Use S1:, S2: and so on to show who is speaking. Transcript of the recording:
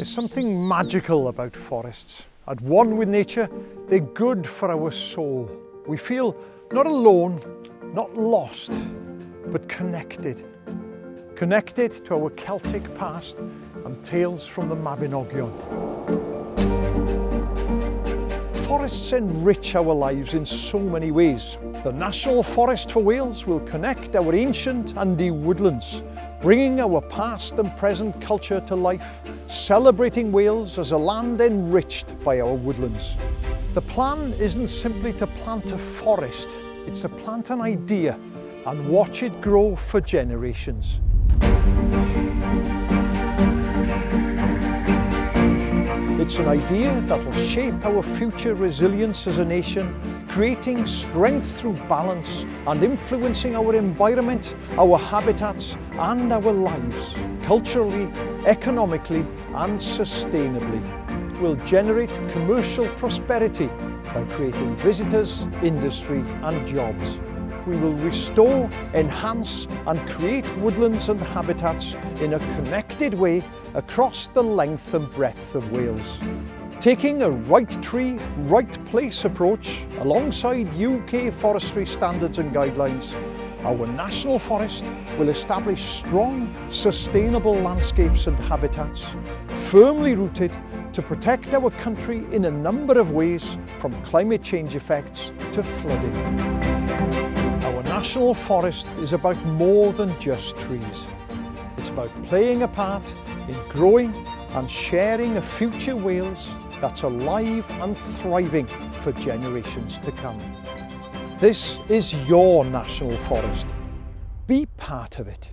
S1: There's something magical about forests. At one with nature, they're good for our soul. We feel not alone, not lost, but connected. Connected to our Celtic past and tales from the Mabinogion. Forests enrich our lives in so many ways. The National Forest for Wales will connect our ancient and woodlands, bringing our past and present culture to life, celebrating Wales as a land enriched by our woodlands. The plan isn't simply to plant a forest, it's to plant an idea and watch it grow for generations. It's an idea that will shape our future resilience as a nation, creating strength through balance and influencing our environment, our habitats and our lives, culturally, economically and sustainably. It will generate commercial prosperity by creating visitors, industry and jobs we will restore, enhance and create woodlands and habitats in a connected way across the length and breadth of Wales. Taking a right tree, right place approach alongside UK forestry standards and guidelines, our National Forest will establish strong, sustainable landscapes and habitats, firmly rooted to protect our country in a number of ways from climate change effects to flooding. National Forest is about more than just trees. It's about playing a part in growing and sharing a future Wales that's alive and thriving for generations to come. This is your National Forest. Be part of it.